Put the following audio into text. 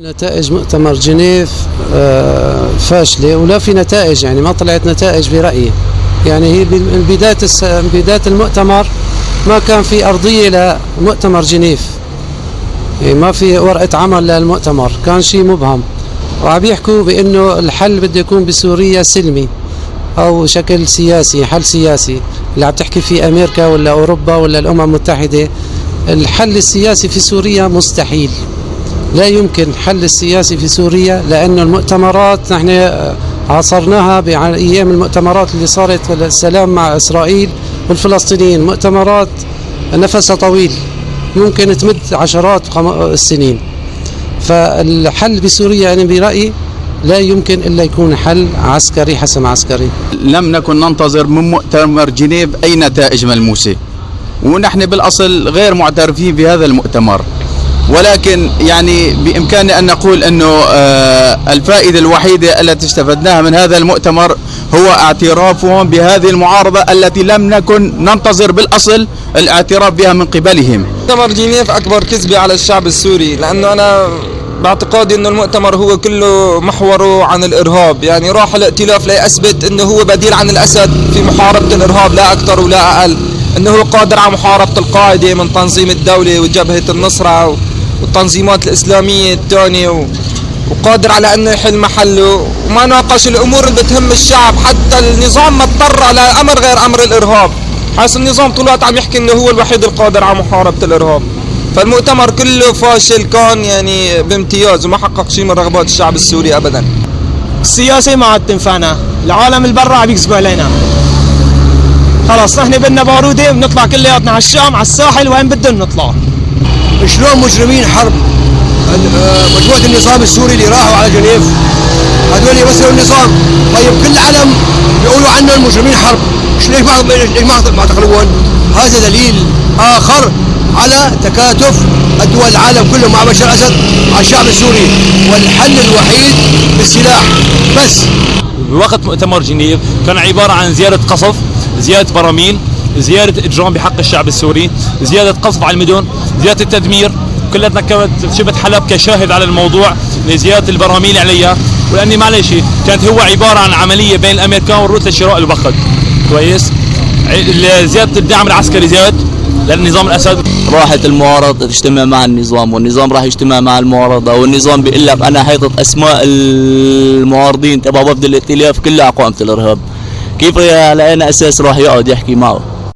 نتائج مؤتمر جنيف آه، فاشلة ولا في نتائج يعني ما طلعت نتائج برأيي. يعني هي بداية بداية المؤتمر ما كان في أرضية لمؤتمر جنيف. يعني ما في ورقة عمل للمؤتمر كان شيء مبهم. وعم يحكوا بأنه الحل بده يكون بسوريا سلمي أو شكل سياسي حل سياسي. اللي عم تحكي فيه أمريكا ولا أوروبا ولا الأمم المتحدة الحل السياسي في سوريا مستحيل. لا يمكن حل السياسي في سوريا لأن المؤتمرات نحن عاصرناها بأيام المؤتمرات اللي صارت السلام مع إسرائيل والفلسطينيين. مؤتمرات نفسها طويل ممكن تمد عشرات السنين. فالحل بسوريا أنا برأيي لا يمكن إلا يكون حل عسكري حسم عسكري. لم نكن ننتظر من مؤتمر جنيف أي نتائج ملموسة. ونحن بالأصل غير معترفين بهذا المؤتمر. ولكن يعني بإمكاننا أن نقول أنه آه، الفائدة الوحيدة التي استفدناها من هذا المؤتمر هو اعترافهم بهذه المعارضة التي لم نكن ننتظر بالأصل الاعتراف بها من قبلهم. مؤتمر جنيف أكبر كذبة على الشعب السوري لأنه أنا باعتقادي إنه المؤتمر هو كله محوره عن الإرهاب. يعني راح الائتلاف ليثبت إنه هو بديل عن الأسد في محاربة الإرهاب لا أكثر ولا أقل. إنه هو قادر على محاربة القاعدة من تنظيم الدولة وجبهة النصرة والتنظيمات الإسلامية الثانية و... وقادر على أنه يحل محله. وما ناقش الأمور اللي بتهم الشعب حتى النظام ما اضطر لامر غير أمر الإرهاب. حيث النظام طول الوقت عم يحكي إنه هو الوحيد القادر على محاربة الإرهاب. فالمؤتمر كله فاشل كان يعني بامتياز وما حقق شيء من رغبات الشعب السوري ابدا. السياسة ما عاد تنفعنا. العالم البرا عم يكذبوا علينا. خلاص نحن بدنا بارودة بنطلع كلياتنا على الشام على الساحل وين بدنا نطلع؟ شلون مجرمين حرب؟ آه، مجموعة النظام السوري اللي راحوا على جنيف. هذول يمثلوا النظام طيب كل العالم بيقولوا عنهم مجرمين حرب. ليش ما ليش ما تقلبون؟ هذا دليل آخر على تكاتف الدول العالم كله مع بشار الأسد مع الشعب السوري والحل الوحيد بالسلاح. بس. بوقت مؤتمر جنيف كان عبارة عن زيادة قصف زيادة براميل زيادة إجرام بحق الشعب السوري زيادة قصف على المدن زيادة التدمير. كلتنا كانت شبه حلب كشاهد على الموضوع لزيادة البراميل عليها. ولأني معلش كانت هو عبارة عن عملية بين الأمريكان والروس لشراء الوقت كويس؟ زيادة الدعم العسكري زاد للنظام الأسد. راحت المعارضة تجتمع مع النظام والنظام راح يجتمع مع المعارضة والنظام بيقول لك أنا حيطت أسماء المعارضين تبع وفد الائتلاف كلها على قائمة الإرهاب كيف على أي أساس راح يقعد يحكي معه؟